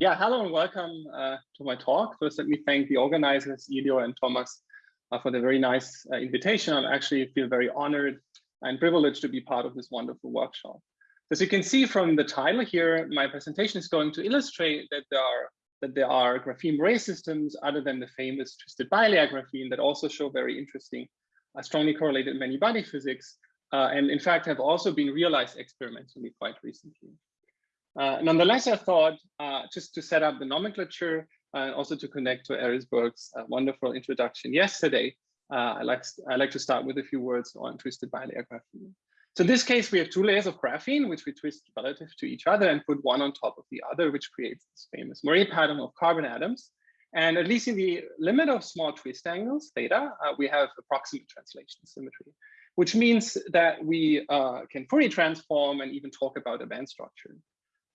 Yeah, hello and welcome uh, to my talk. First, let me thank the organizers, Elio and Thomas, uh, for the very nice uh, invitation. I actually feel very honored and privileged to be part of this wonderful workshop. As you can see from the title here, my presentation is going to illustrate that there are that there are graphene moiré systems other than the famous twisted bilayer graphene that also show very interesting, uh, strongly correlated many-body physics, uh, and in fact have also been realized experimentally quite recently. Uh, nonetheless, I thought uh, just to set up the nomenclature and also to connect to Erisberg's uh, wonderful introduction yesterday, uh, I like I like to start with a few words on twisted bilayer graphene. So in this case, we have two layers of graphene, which we twist relative to each other and put one on top of the other, which creates this famous Moiré pattern of carbon atoms. And at least in the limit of small twist angles, theta, uh, we have approximate translation symmetry, which means that we uh, can Fourier transform and even talk about a band structure.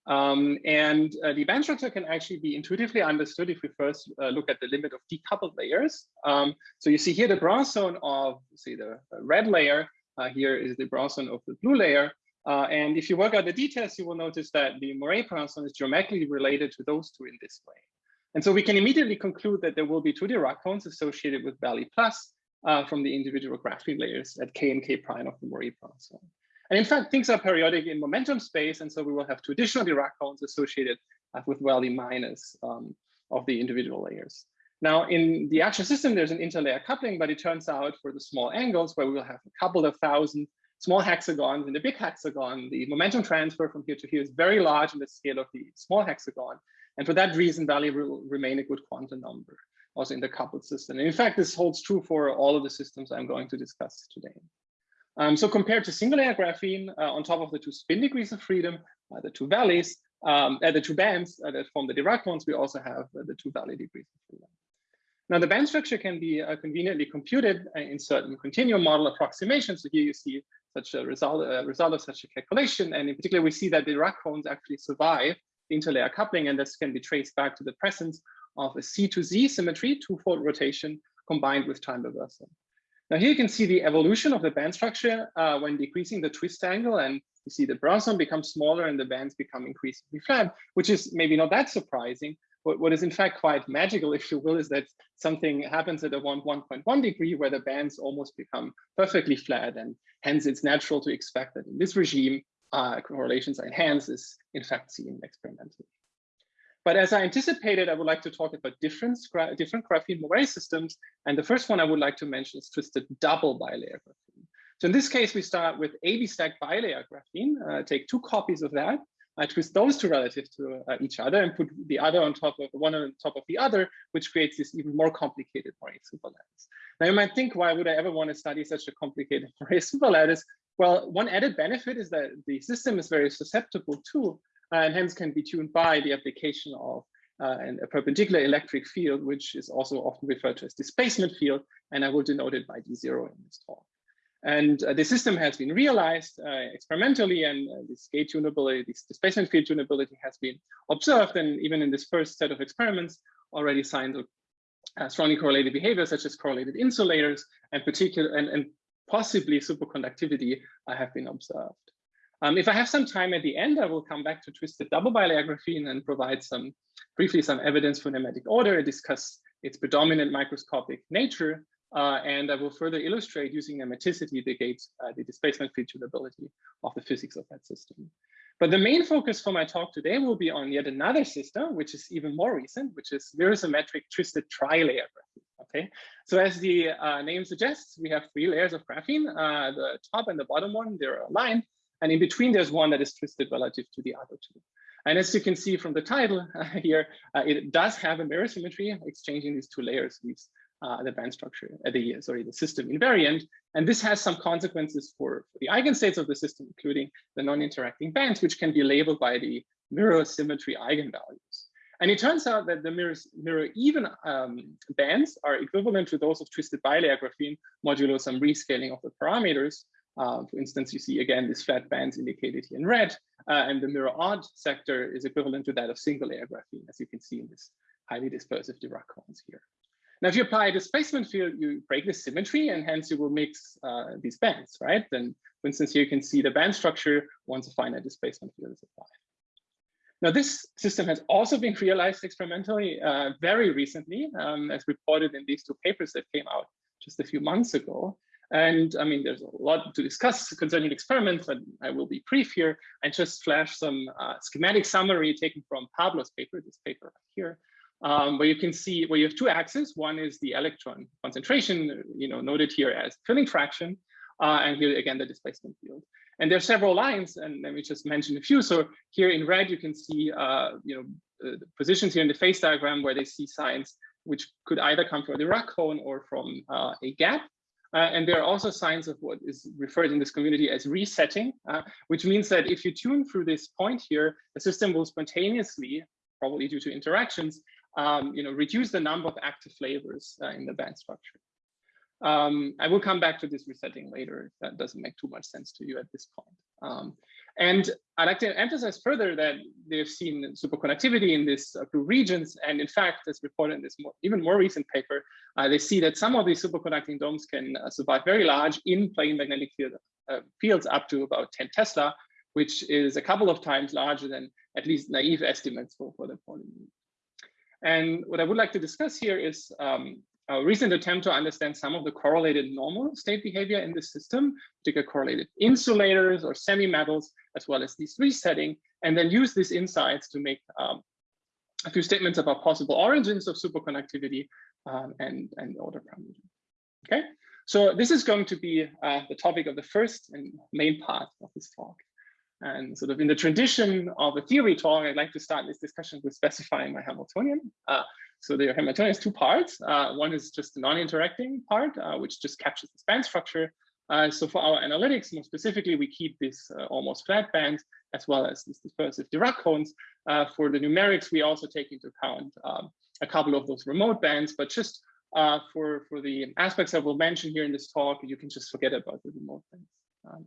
Um, and uh, the band structure can actually be intuitively understood if we first uh, look at the limit of decoupled layers. Um, so you see here the Brillouin zone of, say, the red layer. Uh, here is the Brillouin zone of the blue layer. Uh, and if you work out the details, you will notice that the Moiré Brillouin zone is geometrically related to those two in this way. And so we can immediately conclude that there will be two Dirac cones associated with Valley plus uh, from the individual graphene layers at K and K prime of the Moiré Brillouin zone. And in fact, things are periodic in momentum space. And so we will have two additional Dirac cones associated uh, with Valley minus um, of the individual layers. Now, in the actual system, there's an interlayer coupling, but it turns out for the small angles where we will have a couple of thousand small hexagons in the big hexagon, the momentum transfer from here to here is very large in the scale of the small hexagon. And for that reason, Valley will remain a good quantum number also in the coupled system. And in fact, this holds true for all of the systems I'm going to discuss today. Um, so compared to single layer graphene, uh, on top of the two spin degrees of freedom, uh, the two valleys, um, uh, the two bands uh, that form the Dirac cones, we also have uh, the two valley degrees of freedom. Now the band structure can be uh, conveniently computed in certain continuum model approximations. So here you see such a result, result of such a calculation. And in particular, we see that the Dirac cones actually survive the interlayer coupling, and this can be traced back to the presence of a C to Z symmetry, two-fold rotation combined with time reversal. Now here you can see the evolution of the band structure uh, when decreasing the twist angle and you see the Brillouin zone becomes smaller and the bands become increasingly flat, which is maybe not that surprising. But what is in fact quite magical, if you will, is that something happens at a 1.1 degree where the bands almost become perfectly flat and hence it's natural to expect that in this regime, uh, correlations are enhanced is in fact seen experimentally. But as I anticipated, I would like to talk about different, different graphene Moiré systems. And the first one I would like to mention is twisted double bilayer graphene. So in this case, we start with AB stack bilayer graphene, uh, take two copies of that, I twist those two relative to uh, each other and put the other on top of one on top of the other, which creates this even more complicated Moiré superlattice. Now you might think, why would I ever want to study such a complicated Moiré superlattice? Well, one added benefit is that the system is very susceptible to and hence can be tuned by the application of uh, a perpendicular electric field, which is also often referred to as displacement field, and I will denote it by D0 in this talk. And uh, the system has been realized uh, experimentally, and uh, this gate tunability, this displacement field tunability has been observed, and even in this first set of experiments, already signs of uh, strongly correlated behavior, such as correlated insulators, and particular and, and possibly superconductivity have been observed. Um, if I have some time at the end, I will come back to twisted double bilayer graphene and provide some briefly some evidence for nematic order, and discuss its predominant microscopic nature, uh, and I will further illustrate using nematicity the gates, uh, the displacement field tunability of the physics of that system. But the main focus for my talk today will be on yet another system, which is even more recent, which is mirror-symmetric twisted tri-layer graphene. Okay, so as the uh, name suggests, we have three layers of graphene. Uh, the top and the bottom one, they're aligned. And in between, there's one that is twisted relative to the other two. And as you can see from the title uh, here, uh, it does have a mirror symmetry, exchanging these two layers leaves uh, the band structure, uh, the sorry, the system invariant. And this has some consequences for, for the eigenstates of the system, including the non-interacting bands, which can be labeled by the mirror symmetry eigenvalues. And it turns out that the mirrors, mirror even um, bands are equivalent to those of twisted bilayer graphene modulo some rescaling of the parameters. Uh, for instance, you see again these flat bands indicated here in red, uh, and the mirror odd sector is equivalent to that of single layer graphene, as you can see in this highly dispersive Dirac cones here. Now, if you apply a displacement field, you break the symmetry, and hence you will mix uh, these bands, right? Then, for instance, here you can see the band structure once a finite displacement field is applied. Now, this system has also been realized experimentally uh, very recently, um, as reported in these two papers that came out just a few months ago. And I mean, there's a lot to discuss concerning experiments, but I will be brief here and just flash some uh, schematic summary taken from Pablo's paper, this paper right here, um, where you can see where you have two axes. One is the electron concentration, you know, noted here as filling fraction, uh, and here again the displacement field. And there are several lines, and let me just mention a few. So here in red, you can see, uh, you know, uh, positions here in the phase diagram where they see signs which could either come from the Dirac cone or from uh, a gap. Uh, and there are also signs of what is referred in this community as resetting, uh, which means that if you tune through this point here, the system will spontaneously, probably due to interactions, um, you know, reduce the number of active flavors uh, in the band structure. Um, I will come back to this resetting later that doesn't make too much sense to you at this point. Um, and I'd like to emphasize further that they've seen superconductivity in these blue regions. And in fact, as reported in this more, even more recent paper, uh, they see that some of these superconducting domes can uh, survive very large in-plane magnetic field, uh, fields up to about 10 Tesla, which is a couple of times larger than at least naive estimates for, for the Pauli limit. And what I would like to discuss here is um, a recent attempt to understand some of the correlated normal state behavior in the system, particularly correlated insulators or semi-metals, as well as this resetting, and then use these insights to make um, a few statements about possible origins of superconductivity um, and, and order parameters. Okay, so this is going to be uh, the topic of the first and main part of this talk. And sort of in the tradition of a theory talk, I'd like to start this discussion with specifying my Hamiltonian. Uh, so the Hamiltonian has two parts. Uh, one is just the non-interacting part, uh, which just captures the span structure. Uh, so for our analytics, more specifically, we keep this uh, almost flat band as well as these dispersive Dirac cones. Uh, for the numerics, we also take into account um, a couple of those remote bands, but just uh, for, for the aspects I will mention here in this talk, you can just forget about the remote bands. Um,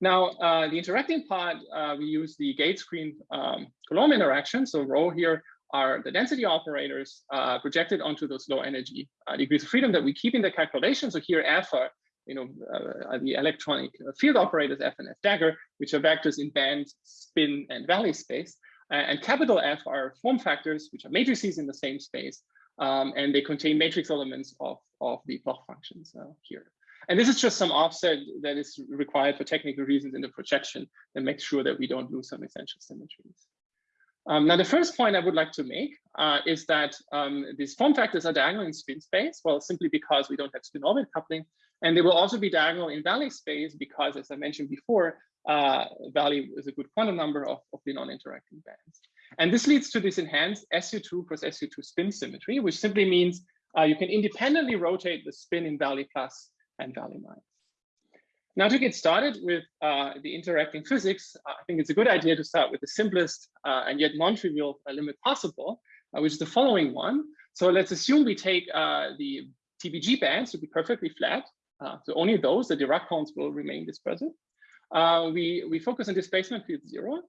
now, uh, the interacting part, uh, we use the gate screen um, Coulomb interaction. So rho here are the density operators uh, projected onto those low energy uh, degrees of freedom that we keep in the calculation. So here F are, you know, uh, the electronic field operators F and F dagger, which are vectors in band, spin, and valley space. and capital F are form factors, which are matrices in the same space. Um, and they contain matrix elements of, of the Bloch functions uh, here. And this is just some offset that is required for technical reasons in the projection that makes sure that we don't lose some essential symmetries. Um, now, the first point I would like to make uh, is that um, these form factors are diagonal in spin space, well, simply because we don't have spin orbit coupling. And they will also be diagonal in valley space because, as I mentioned before, uh, valley is a good quantum number of, of the non-interacting bands. And this leads to this enhanced SU2 cross SU2 spin symmetry, which simply means uh, you can independently rotate the spin in valley plus and valley minus. Now to get started with uh, the interacting physics, I think it's a good idea to start with the simplest uh, and yet non-trivial uh, limit possible, uh, which is the following one. So let's assume we take uh, the TBG bands to be perfectly flat. Uh, so only those, the Dirac cones will remain dispersive. we, we focus on displacement field zero,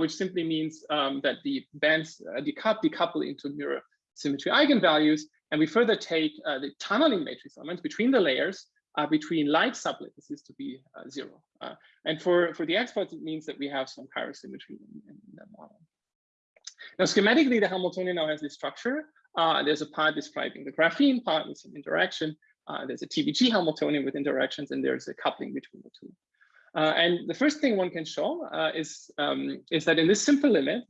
which simply means um, that the bands decouple into mirror symmetry eigenvalues. And we further take the tunneling matrix elements between the layers uh, between like sublattices to be uh, zero. Uh, and for, for the experts, it means that we have some chiral symmetry in, in that model. Now, schematically, the Hamiltonian now has this structure. Uh, there's a part describing the graphene part with some interaction. Uh, there's a TBG Hamiltonian with interactions, and there's a coupling between the two. Uh, and the first thing one can show is, um, is that in this simple limit,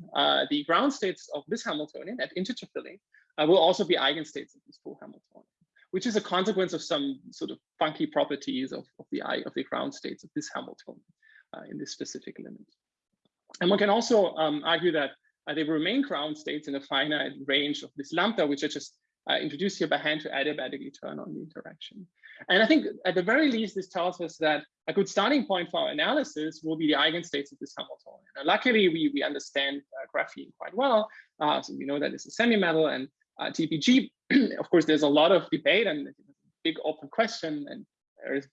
the ground states of this Hamiltonian at integer filling will also be eigenstates of this full Hamiltonian which is a consequence of some sort of funky properties of, of the eye of the ground states of this Hamiltonian uh, in this specific limit. And one can also um, argue that uh, they remain ground states in a finite range of this lambda, which I just uh, introduced here by hand to adiabatically turn on the interaction. And I think at the very least, this tells us that a good starting point for our analysis will be the eigenstates of this Hamiltonian. Now, luckily, we, we understand uh, graphene quite well. Uh, so we know that it's a semi-metal and uh, TBG, of course, there's a lot of debate and big open question, and there's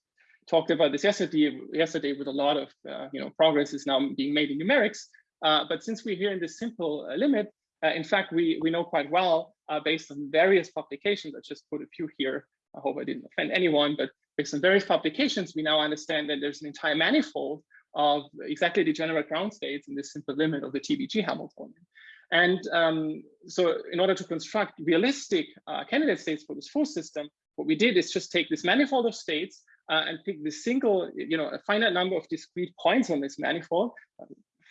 talked about this yesterday, yesterday with a lot of uh, you know progress is now being made in numerics. Uh, but since we're here in this simple uh, limit, uh, in fact, we, we know quite well uh, based on various publications, I just put a few here. I hope I didn't offend anyone, but based on various publications, we now understand that there's an entire manifold of exactly degenerate ground states in this simple limit of the TBG Hamiltonian. And um, so in order to construct realistic uh, candidate states for this full system, what we did is just take this manifold of states uh, and pick the single, you know, a finite number of discrete points on this manifold,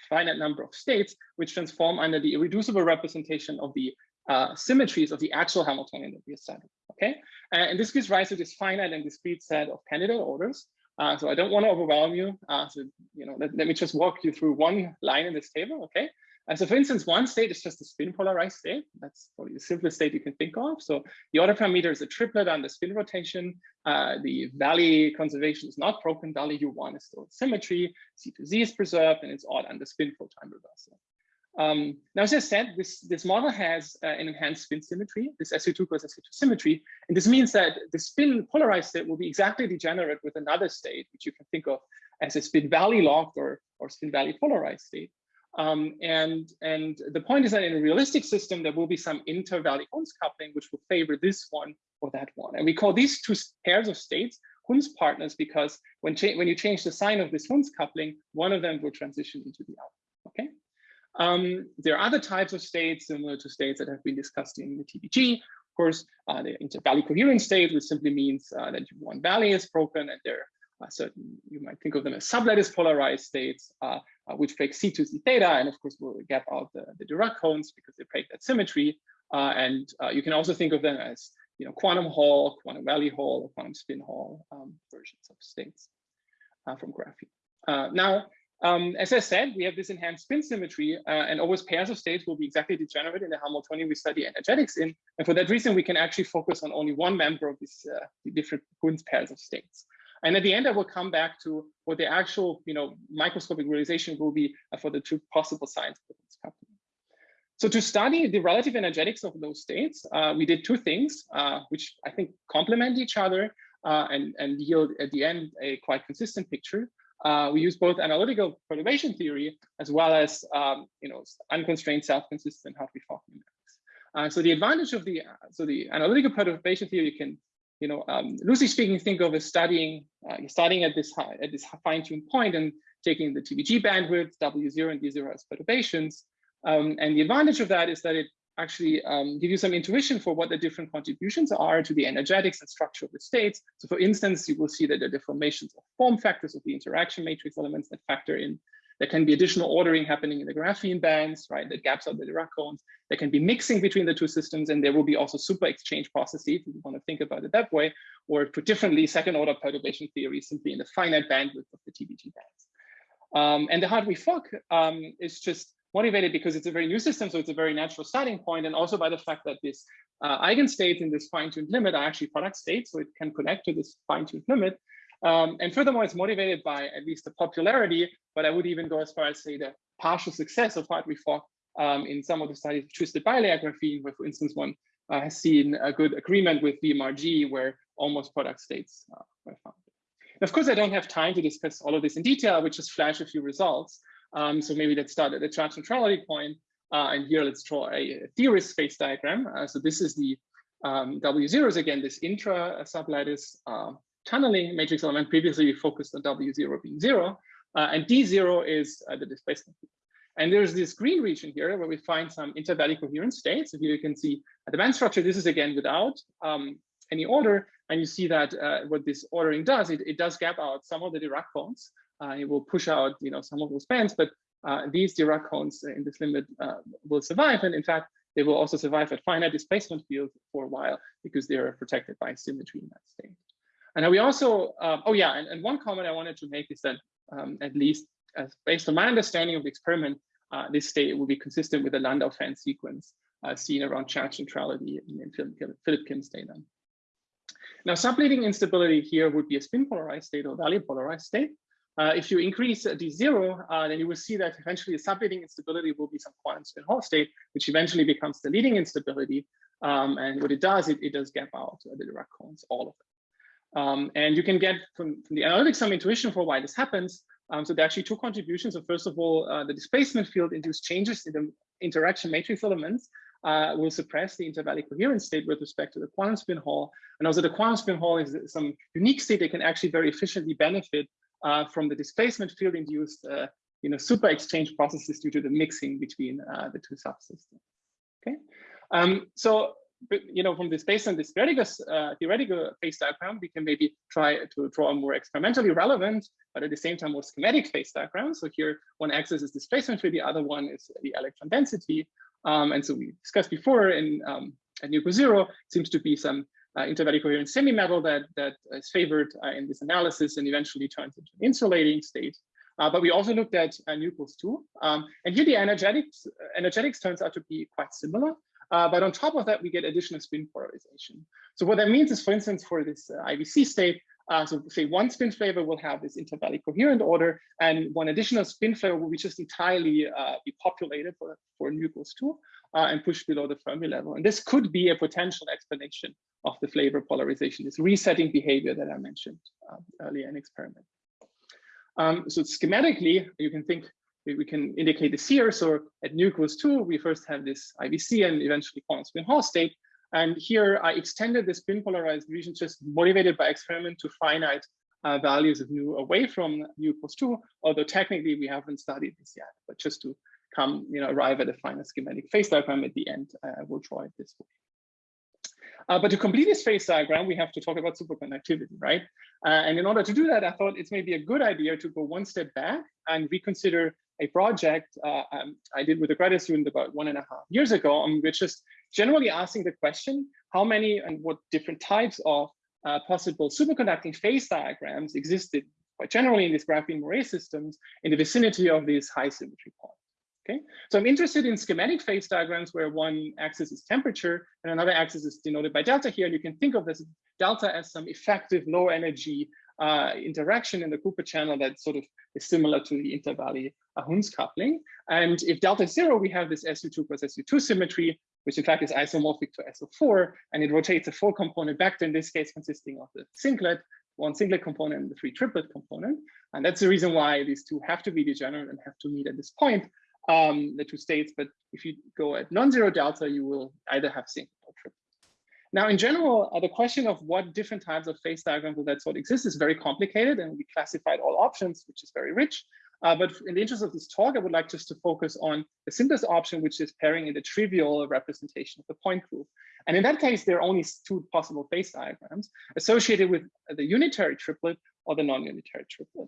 finite number of states, which transform under the irreducible representation of the uh, symmetries of the actual Hamiltonian that we studied. Okay, and this gives rise to this finite and discrete set of candidate orders. Uh, so I don't want to overwhelm you. Uh, so you know, let, let, me just walk you through one line in this table. Okay, and so for instance, one state is just a spin polarized state. That's probably the simplest state you can think of. So the order parameter is a triplet on the spin rotation. Uh, the valley conservation is not broken. Valley U1 is still symmetry. C to Z is preserved, and it's odd under spin flow time reversal. Um, now, as I said, this, this model has uh, an enhanced spin symmetry, this SU2 cross SU2 symmetry. And this means that the spin polarized state will be exactly degenerate with another state, which you can think of as a spin valley locked or, or spin valley polarized state. Um, and, and the point is that in a realistic system, there will be some inter-valley Hund's coupling, which will favor this one or that one. And we call these two pairs of states Hund's partners because when, when you change the sign of this Hund's coupling, one of them will transition into the other, okay? Um, there are other types of states similar to states that have been discussed in the TBG. Of course, uh, the inter-valley coherent state, which simply means uh, that one valley is broken and there certain, you might think of them as sublattice polarized states. Uh, uh, which break C to Z theta, and of course we'll gap out the, the Dirac cones because they break that symmetry. Uh, and uh, you can also think of them as you know quantum Hall, quantum valley Hall, or quantum spin Hall um, versions of states uh, from graphene. Uh, now, um, as I said, we have this enhanced spin symmetry, uh, and always pairs of states will be exactly degenerate in the Hamiltonian we study energetics in. And for that reason, we can actually focus on only one member of these different Hund's pairs of states. And at the end, I will come back to what the actual, you know, microscopic realization will be uh, for the two possible signs of happening. So to study the relative energetics of those states, uh, we did two things, uh, which I think complement each other uh, and, and yield at the end a quite consistent picture. Uh, we use both analytical perturbation theory as well as, um, you know, unconstrained self-consistent Hartree-Fock numerics. Uh, so the advantage of the, so the analytical perturbation theory you can you know, um, loosely speaking, think of as studying, uh, starting at this high, at this fine-tuned point and taking the TBG bandwidth, W0 and D0 as perturbations. Um, and the advantage of that is that it actually um, gives you some intuition for what the different contributions are to the energetics and structure of the states. So for instance, you will see that the deformations of form factors of the interaction matrix elements that factor in there can be additional ordering happening in the graphene bands, right, that gaps out the Dirac cones. There can be mixing between the two systems, and there will be also super exchange processes, if you want to think about it that way, or put differently, second order perturbation theory simply in the finite bandwidth of the TBG bands. Um, and the Hartree-Fock um, is just motivated because it's a very new system, so it's a very natural starting point, and also by the fact that this uh, eigenstates in this fine-tuned limit are actually product states, so it can connect to this fine-tuned limit. Um, and furthermore, it's motivated by at least the popularity, but I would even go as far as say the partial success of Hartree-Fock um, in some of the studies of twisted bilayer graphene, where for instance, one uh, has seen a good agreement with DMRG where almost product states uh, were found. Of course, I don't have time to discuss all of this in detail, would just flash a few results. Um, so maybe let's start at the charge neutrality point, uh, and here let's draw a, a theorist space diagram. Uh, so this is the um, W0s again, this intra sublattice uh, tunneling matrix element. Previously, we focused on W0 being zero, uh, and D0 is uh, the displacement. And there's this green region here where we find some inter-valley coherent states. So here you can see the band structure. This is again without um, any order. And you see that uh, what this ordering does, it, it does gap out some of the Dirac cones. Uh, it will push out, you know, some of those bands, but uh, these Dirac cones in this limit uh, will survive. And in fact, they will also survive at finite displacement field for a while because they are protected by symmetry in that state. And we also, uh, oh yeah, and, and, one comment I wanted to make is that um, at least as based on my understanding of the experiment, uh, this state will be consistent with the Landau-Fan sequence uh, seen around charge neutrality in, in Philip Kim's data. Now, subleading instability here would be a spin polarized state or valley polarized state. Uh, if you increase D0, uh, then you will see that eventually the subleading instability will be some quantum spin Hall state, which eventually becomes the leading instability. Um, and what it does, it, it does gap out the Dirac cones, all of them. Um, and you can get from, from, the analytics some intuition for why this happens. Um, so there are actually two contributions. So first of all, uh, the displacement field induced changes in the interaction matrix elements uh, will suppress the intervalley coherence state with respect to the quantum spin Hall. And also the quantum spin Hall is some unique state that can actually very efficiently benefit uh, from the displacement field induced uh, you know, super exchange processes due to the mixing between uh, the two subsystems. Okay, um, so you know, from this based on this theoretical, uh, theoretical phase diagram, we can maybe try to draw a more experimentally relevant, but at the same time more schematic phase diagram. So here, one axis is displacement field, the other one is the electron density. Um, and so we discussed before in um, at NUCO zero seems to be some uh, intervalley coherent semi-metal that that is favored uh, in this analysis and eventually turns into an insulating state. Uh, but we also looked at uh, nu equals two, um, and here the energetics energetics turns out to be quite similar. Uh, but on top of that, we get additional spin polarization. So what that means is, for instance, for this uh, IVC state, uh, so say one spin flavor will have this intervalley coherent order, and one additional spin flavor will be just entirely uh, be populated for, for nu equals two uh, and pushed below the Fermi level. And this could be a potential explanation of the flavor polarization, this resetting behavior that I mentioned uh, earlier in experiment. Um, so schematically, you can think we can indicate this here. So at nu equals two, we first have this IVC and eventually quantum spin Hall state. And here I extended the spin polarized region just motivated by experiment to finite uh, values of nu away from nu two, although technically we haven't studied this yet, but just to come, you know, arrive at a final schematic phase diagram at the end, uh, we'll draw it this way. Uh, but to complete this phase diagram, we have to talk about superconductivity, right? Uh, and in order to do that, I thought it's maybe a good idea to go one step back and reconsider a project uh, um, I did with a graduate student about one and a half years ago, and we're just generally asking the question, how many and what different types of uh, possible superconducting phase diagrams existed quite generally in these graphene moire systems in the vicinity of these high symmetry points. Okay, so I'm interested in schematic phase diagrams where one axis is temperature and another axis is denoted by delta here. And you can think of this delta as some effective low energy uh, interaction in the Cooper channel that sort of is similar to the intervalley Hund's coupling. And if delta is zero, we have this SU2 plus SU2 symmetry, which in fact is isomorphic to SO4, and it rotates a four component vector, in this case consisting of the singlet, one singlet component and the three triplet component. And that's the reason why these two have to be degenerate and have to meet at this point, um, the two states. But if you go at non-zero delta, you will either have singlet or triplet. Now, in general, uh, the question of what different types of phase diagrams will that sort exist is very complicated, and we classified all options, which is very rich. Uh, but in the interest of this talk, I would like just to focus on the simplest option, which is pairing in the trivial representation of the point group. And in that case, there are only two possible phase diagrams associated with the unitary triplet or the non-unitary triplet.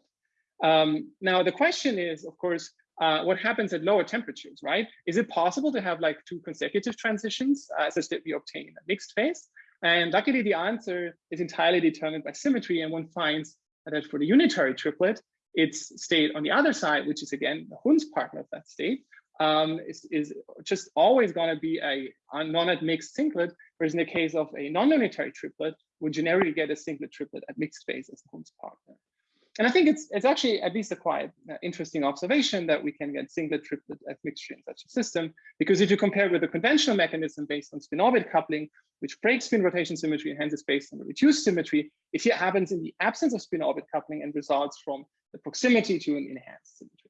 Um, now, the question is, of course, uh, what happens at lower temperatures, right? Is it possible to have like two consecutive transitions uh, such that we obtain a mixed phase? And luckily, the answer is entirely determined by symmetry. And one finds that for the unitary triplet, its state on the other side, which is again the Hund's partner of that state, um, is, is just always going to be a, a non-at mixed singlet, whereas in the case of a non-unitary triplet, we generally get a singlet triplet at mixed phase as the Hund's partner. And I think it's it's actually at least a quite uh, interesting observation that we can get singlet triplet at mixture in such a system, because if you compare with the conventional mechanism based on spin-orbit coupling, which breaks spin rotation symmetry and hence is based on the reduced symmetry, it here happens in the absence of spin-orbit coupling and results from the proximity to an enhanced symmetry.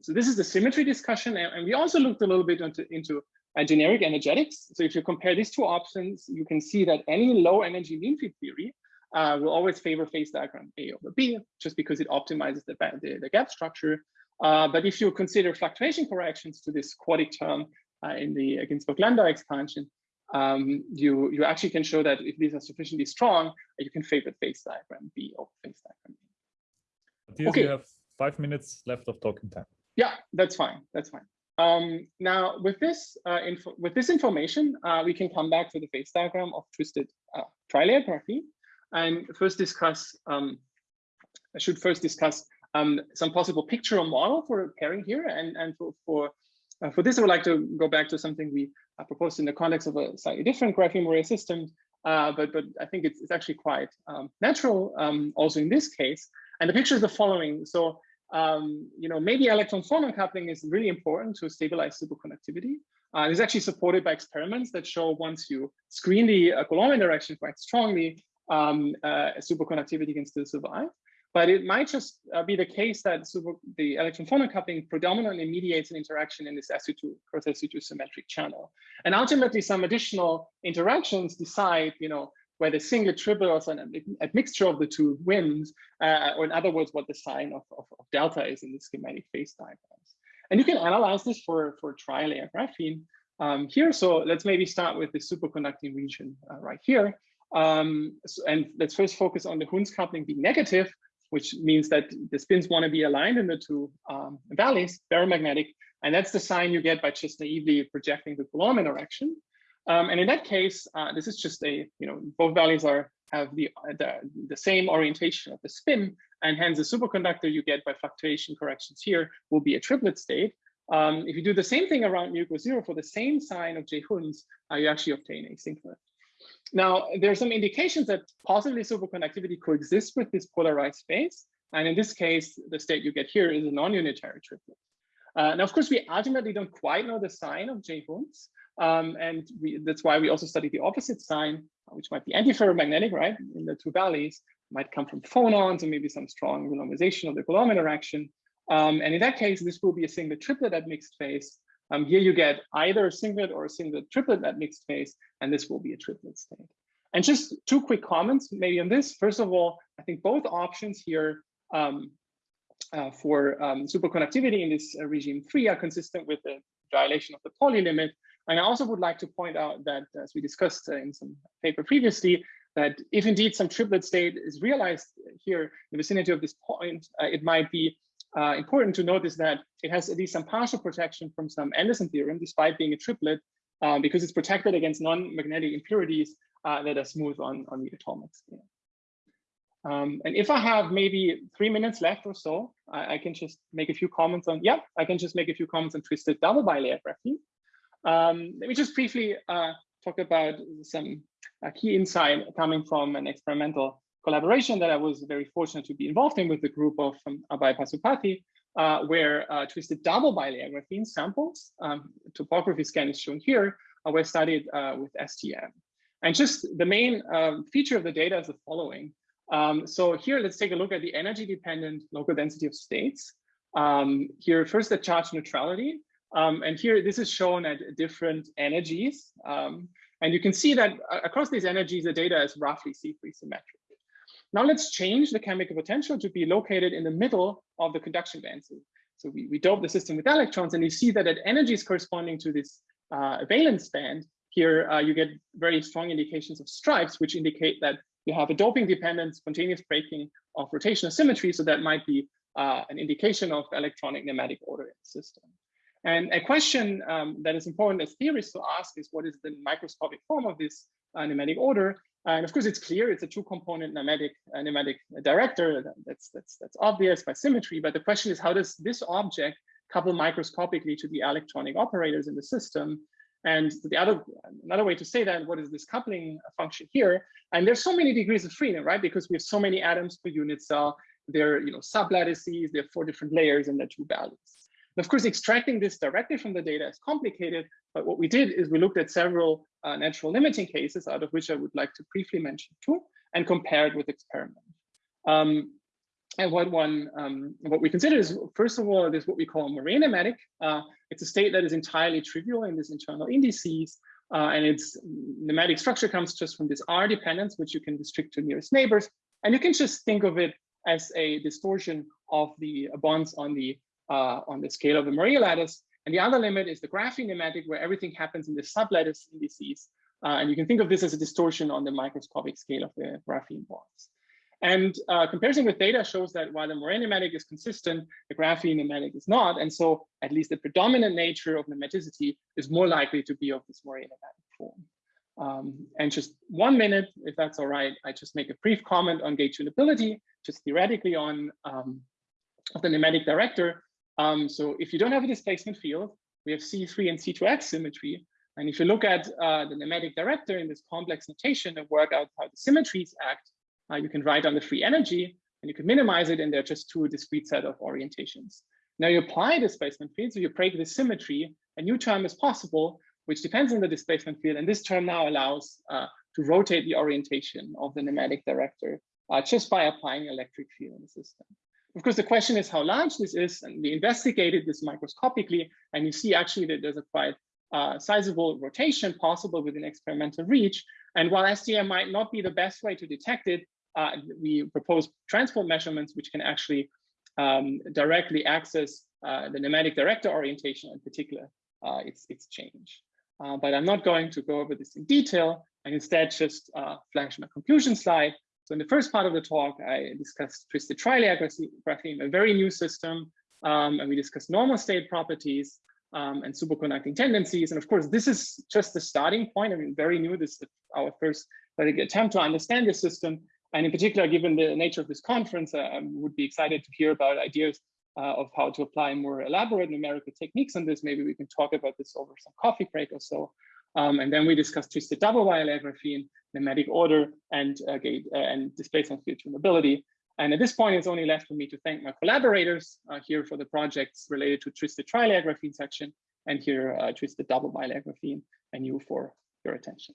So this is the symmetry discussion, and we also looked a little bit into, into uh, generic energetics. So if you compare these two options, you can see that any low energy mean field theory uh, will always favor phase diagram A over B, just because it optimizes the, the, the gap structure. Uh, but if you consider fluctuation corrections to this quadratic term uh, in the Ginzburg-Landau expansion, um, you, you actually can show that if these are sufficiently strong, you can favor phase diagram B over phase diagram A. Matthias, okay. you have five minutes left of talking time. Yeah, that's fine. That's fine. Um, now, with this uh, info, with this information, uh, we can come back to the phase diagram of twisted uh, trilayer graphene and first discuss, um, I should first discuss um, some possible picture or model for pairing here. And, and for, for, uh, for this, I would like to go back to something we uh, proposed in the context of a slightly different graphene moire system. Uh, but, but I think it's, it's actually quite um, natural um, also in this case. And the picture is the following. So, um, you know, maybe electron phonon coupling is really important to stabilize superconductivity. Uh, it's actually supported by experiments that show once you screen the uh, Coulomb interaction quite strongly, um, uh, superconductivity can still survive. But it might just uh, be the case that super, the electron phonon coupling predominantly mediates an interaction in this SU2 cross SU2 symmetric channel. And ultimately, some additional interactions decide, you know, where the singlet triplet or an admixture of the two wins, uh, or in other words, what the sign of, of, of, delta is in the schematic phase diagrams. And you can analyze this for, for tri-layer graphene um, here. So let's maybe start with the superconducting region uh, right here. Um, so, and let's first focus on the Hund's coupling being negative, which means that the spins want to be aligned in the two um, valleys, ferromagnetic. And that's the sign you get by just naively projecting the Coulomb interaction. Um, and in that case, uh, this is just a, you know, both valleys are have the, the, the same orientation of the spin, and hence the superconductor you get by fluctuation corrections here will be a triplet state. Um, if you do the same thing around mu equals zero for the same sign of J Hund's, uh, you actually obtain asynchronous. Now, there are some indications that possibly superconductivity coexists with this polarized space. And in this case, the state you get here is a non-unitary triplet. Uh, now, of course, we ultimately don't quite know the sign of J Hund's. Um, and we, that's why we also study the opposite sign, which might be antiferromagnetic, right? In the two valleys, might come from phonons or maybe some strong renormalization of the Coulomb interaction. Um, and in that case, this will be a singlet triplet at mixed phase. Um, here you get either a singlet or a singlet triplet at mixed phase, and this will be a triplet state. And just two quick comments maybe on this. First of all, I think both options here um, uh, for um, superconductivity in this uh, regime three are consistent with the dilation of the Pauli limit. And I also would like to point out that, as we discussed uh, in some paper previously, that if indeed some triplet state is realized here in the vicinity of this point, uh, it might be uh, important to notice that it has at least some partial protection from some Anderson theorem, despite being a triplet, uh, because it's protected against non-magnetic impurities uh, that are smooth on, on the atomic scale. Um, and if I have maybe three minutes left or so, I, I, can just make a few comments on, yeah, I can just make a few comments on twisted double bilayer graphene. Um, let me just briefly uh, talk about some uh, key insight coming from an experimental collaboration that I was very fortunate to be involved in with the group of um, Abhay Pasupathy, uh, where uh, twisted double bilayer graphene samples, um, topography scan is shown here, uh, were studied uh, with STM. And just the main um, feature of the data is the following. Um, so here, let's take a look at the energy dependent local density of states. Um, here, first the charge neutrality. Um, and here, this is shown at different energies. Um, and you can see that uh, across these energies, the data is roughly C3 symmetric. Now let's change the chemical potential to be located in the middle of the conduction band. So, so we, we dope the system with electrons and you see that at energies corresponding to this uh, valence band, here uh, you get very strong indications of stripes, which indicate that you have a doping dependent spontaneous breaking of rotational symmetry. So that might be uh, an indication of electronic nematic order in the system. And a question um, that is important as theorists to ask is what is the microscopic form of this uh, nematic order? And of course, it's clear it's a two-component nematic uh, nematic director. That's that's that's obvious by symmetry. But the question is, how does this object couple microscopically to the electronic operators in the system? And the other another way to say that, what is this coupling function here? And there's so many degrees of freedom, right? Because we have so many atoms per unit cell. There are you know sublattices. There are four different layers, and there are two values. And of course, extracting this directly from the data is complicated, but what we did is we looked at several uh, natural limiting cases, out of which I would like to briefly mention two, and compare it with experiment. Um, and what one, um, what we consider is, first of all, there's what we call Moiré nematic. Uh, it's a state that is entirely trivial in these internal indices, uh, and its nematic structure comes just from this R dependence, which you can restrict to nearest neighbors. And you can just think of it as a distortion of the bonds on the uh, on the scale of the Moiré lattice. And the other limit is the graphene nematic, where everything happens in the sublattice indices. Uh, and you can think of this as a distortion on the microscopic scale of the graphene bonds. And uh, comparison with data shows that while the Moiré nematic is consistent, the graphene nematic is not. And so at least the predominant nature of nematicity is more likely to be of this Moiré nematic form. Um, and just one minute, if that's all right, I just make a brief comment on gate tunability, just theoretically on um, of the nematic director. Um, so if you don't have a displacement field, we have C3 and C2X symmetry. And if you look at uh, the nematic director in this complex notation and work out how the symmetries act, uh, you can write on the free energy and you can minimize it and there are just two discrete set of orientations. Now you apply displacement field, so you break the symmetry, a new term is possible, which depends on the displacement field. And this term now allows uh, to rotate the orientation of the nematic director uh, just by applying electric field in the system. Of course, the question is how large this is, and we investigated this microscopically, and you see actually that there's a quite uh, sizable rotation possible within experimental reach. And while STM might not be the best way to detect it, uh, we propose transport measurements which can actually um, directly access uh, the nematic director orientation in particular, uh, its, its change. Uh, but I'm not going to go over this in detail and instead just uh, flash my conclusion slide. So in the first part of the talk, I discussed twisted trilayer a very new system, um, and we discussed normal state properties um, and superconducting tendencies. And of course, this is just the starting point. I mean, very new. This is our first attempt to understand this system. And in particular, given the nature of this conference, I would be excited to hear about ideas uh, of how to apply more elaborate numerical techniques on this. Maybe we can talk about this over some coffee break or so. Um, and then we discussed twisted double wire graphene, nematic order, and uh, gate uh, and displacement field tunability. And at this point, it's only left for me to thank my collaborators uh, here for the projects related to twisted trilayer graphene section, and here uh, twisted double bilayer graphene, and you for your attention.